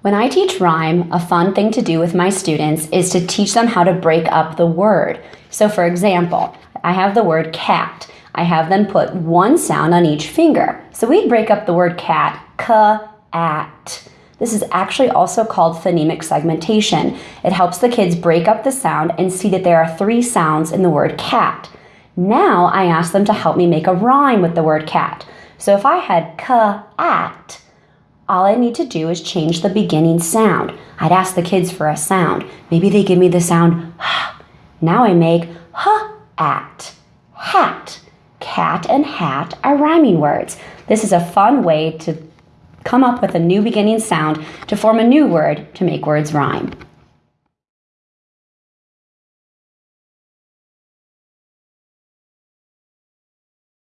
When I teach rhyme, a fun thing to do with my students is to teach them how to break up the word. So, for example, I have the word cat. I have them put one sound on each finger. So we'd break up the word cat, ka, at. This is actually also called phonemic segmentation. It helps the kids break up the sound and see that there are three sounds in the word cat. Now I ask them to help me make a rhyme with the word cat. So if I had ka, at, all I need to do is change the beginning sound. I'd ask the kids for a sound. Maybe they give me the sound. Now I make h at hat. Cat and hat are rhyming words. This is a fun way to come up with a new beginning sound to form a new word to make words rhyme.